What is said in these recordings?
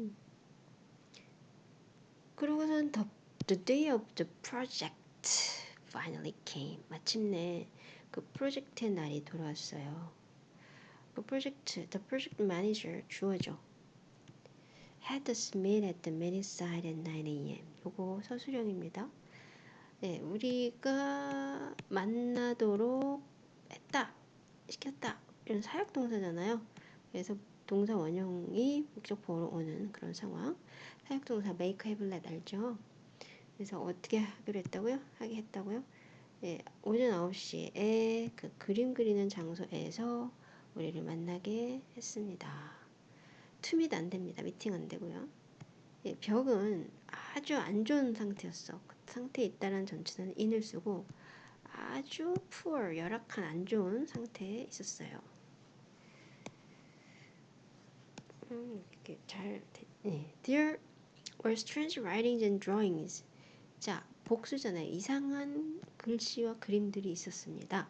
음. 그러고선 the, the day of the project finally came. 마침내 그 프로젝트의 날이 돌아왔어요. 그 프로젝트, the project manager 주어죠. had us meet at the meeting site at 9 a.m. 요거 서술형입니다. 네, 우리가 만나도록 했다, 시켰다 이런 사역동사잖아요. 그래서 동사 원형이 목적보로 오는 그런 상황. 사역동사 make, let 알죠? 그래서 어떻게 하기로 했다고요? 하게 했다고요? 예, 오전 9시에 그 그림 그리는 장소에서 우리를 만나게 했습니다. 투밋 안 됩니다. 미팅 안 되고요. 예, 벽은 아주 안 좋은 상태였어. 그 상태에 있다는 전치사는 in을 쓰고 아주 poor, 열악한 안 좋은 상태에 있었어요. 음, 이렇게 잘, 네. There were strange writings and drawings. 자, 복수잖아요. 이상한 글씨와 그림들이 있었습니다.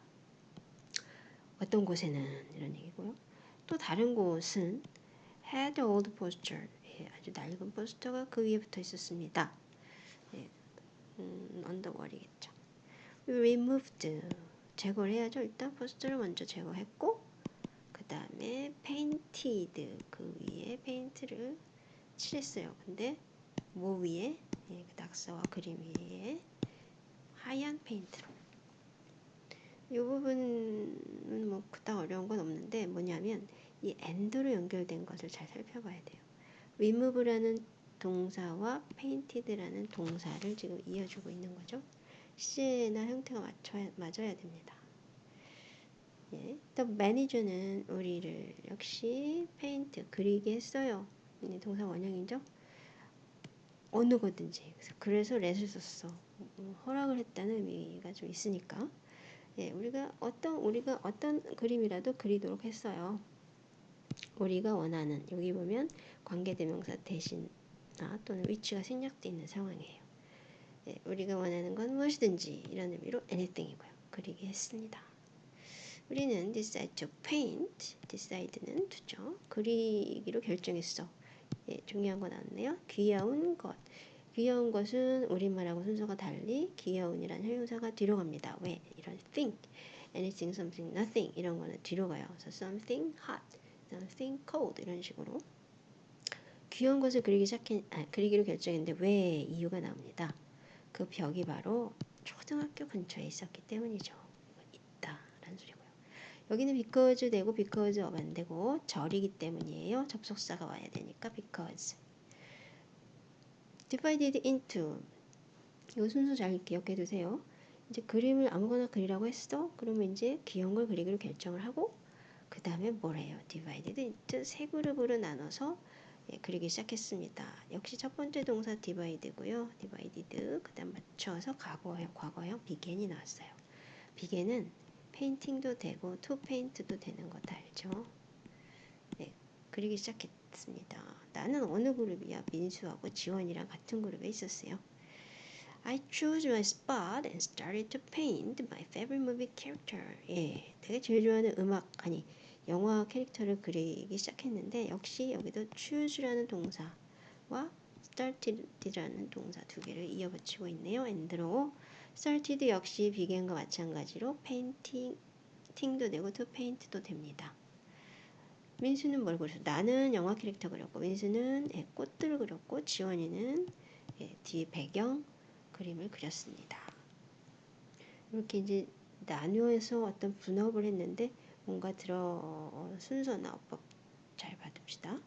어떤 곳에는 이런 얘기고요. 또 다른 곳은 had old poster. 예, 아주 낡은 포스터가 그 위에 붙어 있었습니다. 예, 음, 언더월이겠죠. removed. 제거를 해야죠. 일단 포스터를 먼저 제거했고 그 다음에 painted. 그 위에 페인트를 칠했어요. 근데 뭐 위에? 예, 그 낙서와 그림 위에 하얀 페인트로. 이 부분은 뭐 그닥 어려운 건 없는데 뭐냐면 이 end로 연결된 것을 잘 살펴봐야 돼요. remove라는 동사와 painted라는 동사를 지금 이어주고 있는 거죠. 시제나 형태가 맞춰야, 맞아야 됩니다. 예. 또 매니저는 우리를 역시 페인트 그리게 했어요. 동사 원형이죠. 어느 거든지 그래서 렛을 썼어. 음, 허락을 했다는 의미가 좀 있으니까 예, 우리가 어떤 우리가 어떤 그림이라도 그리도록 했어요. 우리가 원하는 여기 보면 관계대명사 대신 나 또는 위치가 생략되어 있는 상황이에요. 예, 우리가 원하는 건 무엇이든지 이런 의미로 anything이고요. 그리게 했습니다. 우리는 decide to paint, decide는 두죠. 그리기로 결정했어. 예, 중요한 거 나왔네요. 귀여운 것. 귀여운 것은 우리말하고 순서가 달리 귀여운이라는 형용사가 뒤로 갑니다. 왜? 이런 think, anything, something, nothing 이런 거는 뒤로 가요. 그래서 something hot, something cold 이런 식으로 귀여운 것을 그리기 시작해, 아, 그리기로 결정했는데 왜 이유가 나옵니다. 그 벽이 바로 초등학교 근처에 있었기 때문이죠. 있다라는 소리고요. 여기는 because 되고 because of 안 되고 절이기 때문이에요. 접속사가 와야 되니까 because. divided into 이 순서 잘 기억해 두세요. 이제 그림을 아무거나 그리라고 했어. 그러면 이제 귀여운 걸 그리기로 결정을 하고 그 다음에 뭐래요? divided into 세 그룹으로 나눠서 예, 그리기 시작했습니다. 역시 첫 번째 동사 divide고요. divided 그 다음 맞춰서 과거형, 과거형 began이 나왔어요. began은 페인팅도 되고 to paint도 되는 거 다 알죠? 네, 그리기 시작했습니다. 나는 어느 그룹이야? 민수하고 지원이랑 같은 그룹에 있었어요. I chose my spot and started to paint my favorite movie character. 예, 내가 제일 좋아하는 음악 아니 영화 캐릭터를 그리기 시작했는데 역시 여기도 choose라는 동사와 started라는 동사 두 개를 이어붙이고 있네요. and로 started 역시 began과 마찬가지로 painting도 되고 to paint도 됩니다. 민수는 뭘 그렸어? 나는 영화 캐릭터 그렸고 민수는 예, 꽃들을 그렸고 지원이는 예, 뒤에 배경 그림을 그렸습니다. 이렇게 이제 나누어서 어떤 분업을 했는데 뭔가 들어 순서나 어법 잘 받읍시다.